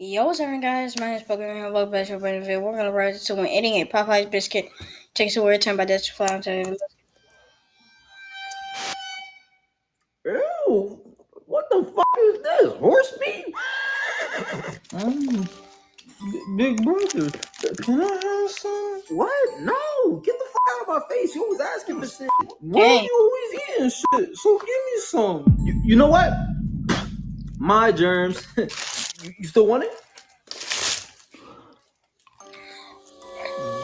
Yo, what's up, guys? My name is Pokemon. Welcome back to a brand new video. We're gonna ride to when eating a Popeye's biscuit takes away time by this fly to Ew, what the fuck is this? Horse meat? B- big brother, can I have some? What? No, get the fuck out of my face. You always asking for shit. Why are Dang. you always eating shit? So give me some. You, you know what? My germs. you, still want it?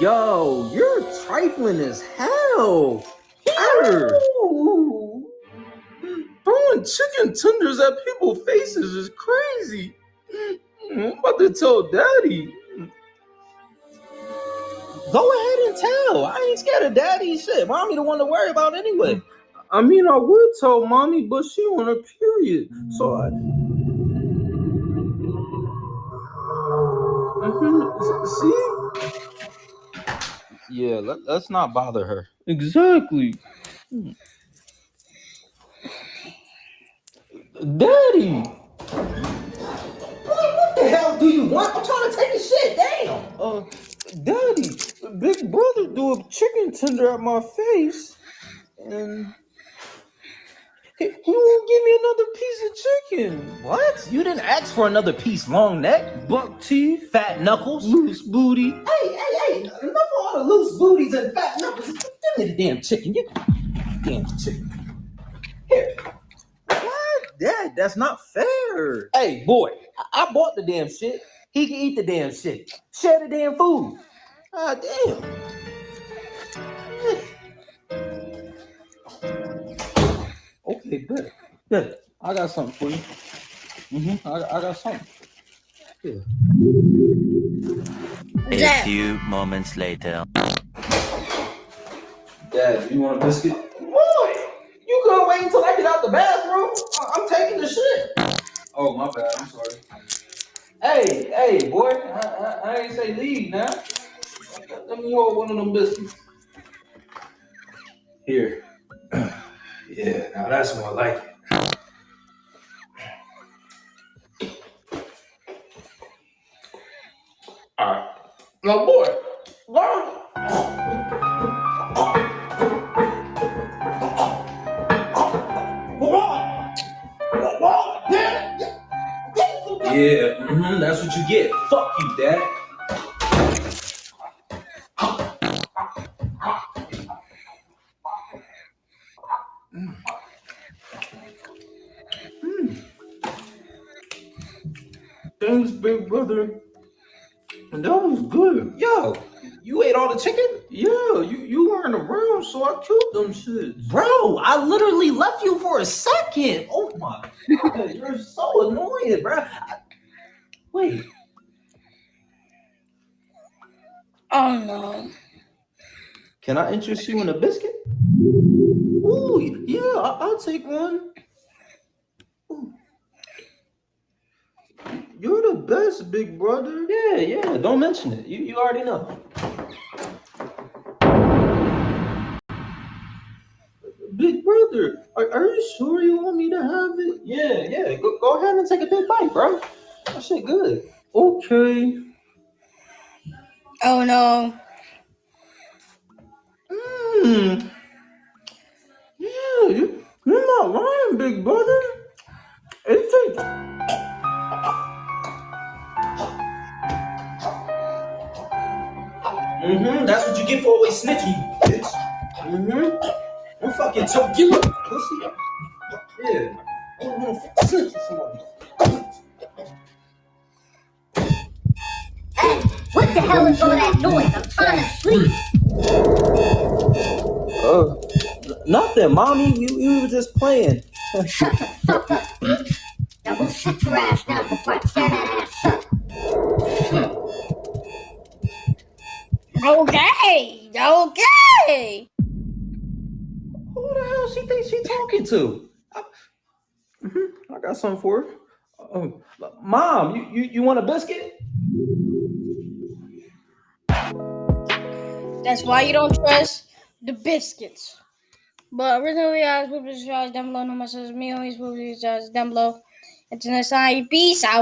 Yo, you're trifling as hell. Here. Throwing chicken tenders at people's faces is crazy. I'm about to tell daddy. Go ahead and tell. I ain't scared of daddy shit. Mommy the one to worry about anyway. I mean, I would tell mommy, but she on her period. So I. Mhm. See? Yeah, let, let's not bother her. Exactly. Daddy! Boy, What the hell do you want? I'm trying to take a shit. Damn. Uh, Daddy, Big Brother threw a chicken tender at my face, and he, he won't give me another piece of chicken. What? You didn't ask for another piece, long neck, buck teeth, fat knuckles, loose booty. Hey, hey, hey! Enough of all the loose booties and fat knuckles. Give me the damn chicken. You damn chicken. Here. What? Dad, that's not fair. Hey, boy, I, I bought the damn shit. He can eat the damn shit. Share the damn food. Ah, damn. Okay, good. Good. I got something for you. Mm-hmm. I, I got something. Yeah. A few moments later. Dad, you want a biscuit? Boy, you couldn't wait until I get out the bathroom. I- I'm taking the shit. Oh, my bad. I'm sorry. Hey, hey, boy. I, I, I ain't say leave now. Let- Let me hold one of them biscuits. Here. Yeah, now that's more like it. All right. Now, boy, learn. Yeah, mhm, that's what you get. Fuck you, dad. Thanks, big brother. And That was good. Yo, you ate all the chicken? Yeah, you, you weren't around, so I killed them shits. Bro, I literally left you for a second. Oh my god, you're so annoying, bro. I- wait, Oh no. can I interest you in a biscuit? Ooh, yeah, I- I'll take one. Ooh. You're the best, big brother. Yeah, yeah, don't mention it. You, you already know. Big brother, are, are you sure you want me to have it? Yeah, yeah. Go, go ahead and take a big bite, bro. That shit good. Okay. Oh no. Mmm. Yeah, you, you're not lying, big brother. Mm-hmm. That's what you get for always snitching, you bitch. Mm-hmm. I'm fucking choke you up, pussy. Yeah. I'm gonna fucking snitch on somebody. What the hell is all that noise? I'm trying to sleep. Uh, nothing, mommy. We, we were just playing. Shut the fuck up, bitch. Now go sit your ass down before I tear that Okay. Okay. Who the hell she thinks she talking to? I, I got something for her. Um, Mom, you, you, you want a biscuit? That's why you don't trust the biscuits. But originally, I was put this down below. No more says me. Always put these down below. Until next time, peace out.